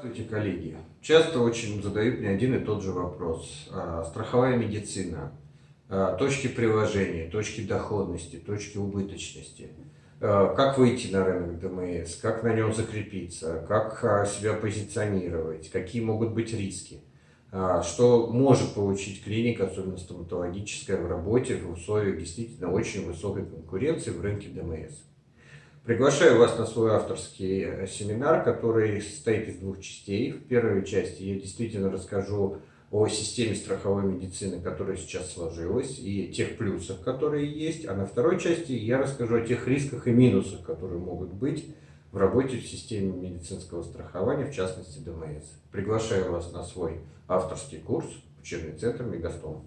Здравствуйте, коллеги. Часто очень задают мне один и тот же вопрос. А, страховая медицина, а, точки приложения, точки доходности, точки убыточности. А, как выйти на рынок ДМС, как на нем закрепиться, как себя позиционировать, какие могут быть риски. Что может получить клиника, особенно стоматологическая, в работе в условиях действительно очень высокой конкуренции в рынке ДМС. Приглашаю вас на свой авторский э, семинар, который состоит из двух частей. В первой части я действительно расскажу о системе страховой медицины, которая сейчас сложилась, и тех плюсах, которые есть. А на второй части я расскажу о тех рисках и минусах, которые могут быть в работе в системе медицинского страхования, в частности ДМС. Приглашаю вас на свой авторский курс «Учебный центр Мегастом».